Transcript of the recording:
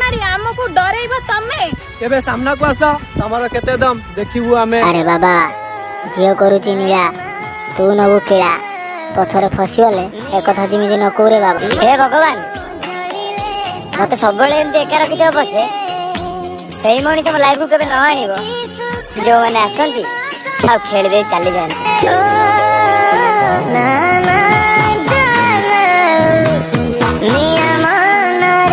মারি আমাকে ডরাইব তুমি কেবে সামনাকু আস তোমার কেতে দম দেখিবু আমি আরে বাবা ঝিও করুচি নিরা তু নবু খিলা পছরে ফসিগলে একথা যেমিতি ন কৌরে বাবা হে ভগবান মতে সবুলে এমতি একা রাখিদেব পছে সেই মনিষ মো লাইফ কেবে ন আনিব ଯେଉଁମାନେ ଆସନ୍ତି ଆଉ ଖେଳିଦେଇ ଚାଲିଯାଆନ୍ତି